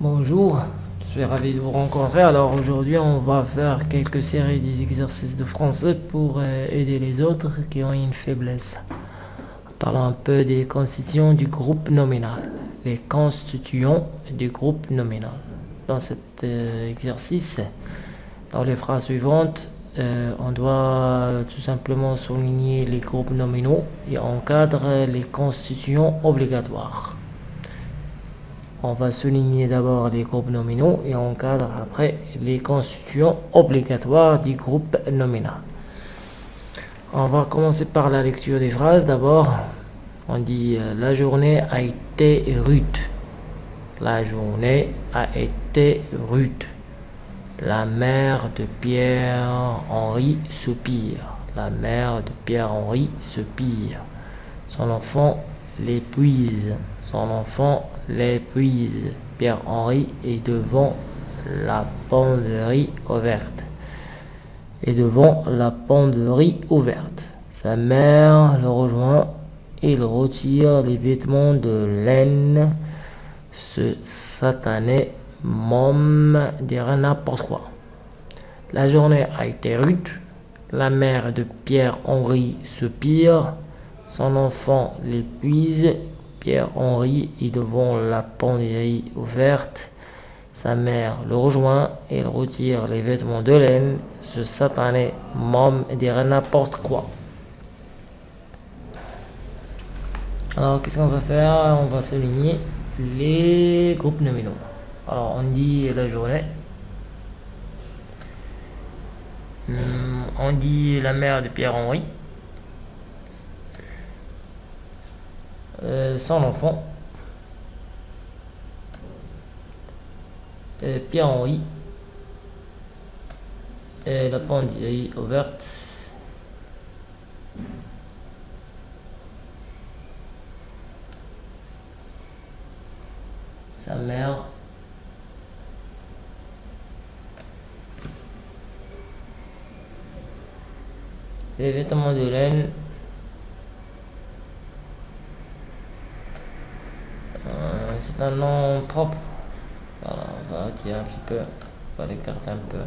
Bonjour, je suis ravi de vous rencontrer. Alors aujourd'hui, on va faire quelques séries des exercices de français pour euh, aider les autres qui ont une faiblesse. Parlons un peu des constituants du groupe nominal. Les constituants du groupe nominal. Dans cet euh, exercice, dans les phrases suivantes, euh, on doit tout simplement souligner les groupes nominaux et encadrer les constituants obligatoires. On va souligner d'abord les groupes nominaux et on cadre après les constituants obligatoires du groupe nominal. On va commencer par la lecture des phrases. D'abord, on dit euh, la journée a été rude. La journée a été rude. La mère de Pierre-Henri soupire. La mère de Pierre-Henri soupire. Son enfant l'épuise. Son enfant l'épuise. Pierre-Henri est devant la penderie ouverte. Et devant la penderie ouverte. Sa mère le rejoint. Il retire les vêtements de laine. Ce satané môme dirait n'importe quoi. La journée a été rude. La mère de Pierre-Henri soupire. Son enfant l'épuise. Pierre-Henri est devant la penderie ouverte. Sa mère le rejoint. Il retire les vêtements de laine. Ce satané môme dirait n'importe quoi. Alors, qu'est-ce qu'on va faire? On va souligner les groupes nominaux. Alors, on dit la journée. Hum, on dit la mère de Pierre-Henri. Son enfant. Euh, Pierre-Henri. Et la penderie ouverte. Sa mère. Les vêtements de laine. Euh, c'est un nom propre. Voilà, on va retirer un petit peu. On va l'écarter un peu.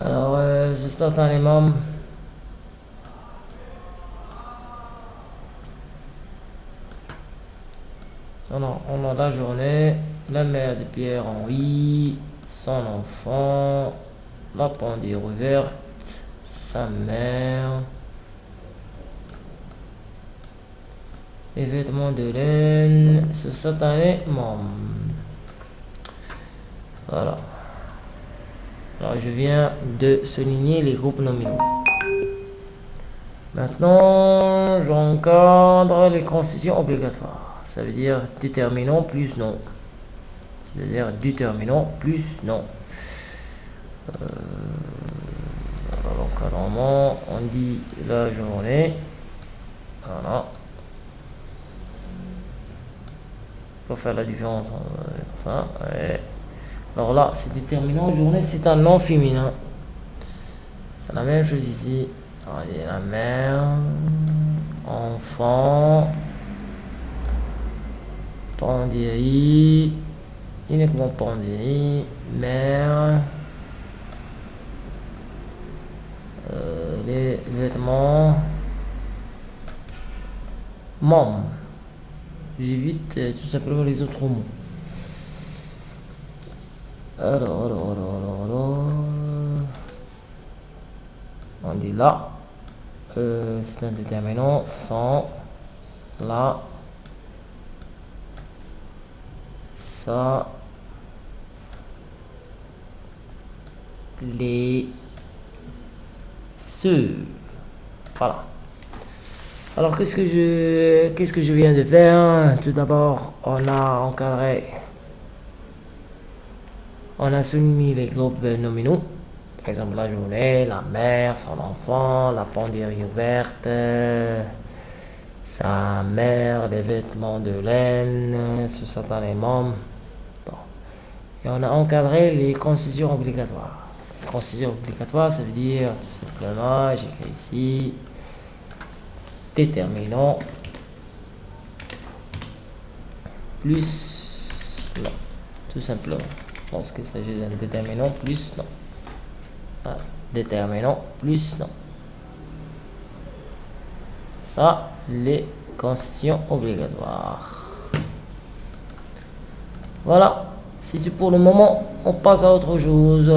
Alors, euh, c'est un membres. Alors, on a la journée, la mère de Pierre-Henri, son enfant, la penderie ouverte, sa mère, les vêtements de laine, ce satané membre. Voilà. Alors je viens de souligner les groupes nominaux. Maintenant, j'encadre les constitutions obligatoires. Ça veut dire déterminant plus non c'est-à-dire déterminant plus non. Euh, alors, on dit la journée. Voilà. Faire la différence entre ça. Alors là, c'est déterminant. Journée, c'est un nom féminin. C'est la même chose ici. La mère, enfant, penderie uniquement penderie, mère, euh, les vêtements, membre. J'évite euh, tout simplement les autres mots. Alors, alors, alors, alors. On dit là. Euh, c'est un déterminant sans là. Ça. les ce Voilà. Alors qu'est-ce que je qu'est-ce que je viens de faire? Tout d'abord, on a encadré on a soumis les groupes nominaux. Par exemple, la journée, la mère, son enfant, la penderie ouverte, sa mère, les vêtements de laine, ce sont les membres. Et on a encadré les constitutions obligatoires considère obligatoire, ça veut dire tout simplement, j'écris ici, déterminant plus non. Tout simplement. Pense qu'il s'agit d'un déterminant plus non. Ah, déterminant plus non. Ça, les conditions obligatoires. Voilà. C'est pour le moment, on passe à autre chose.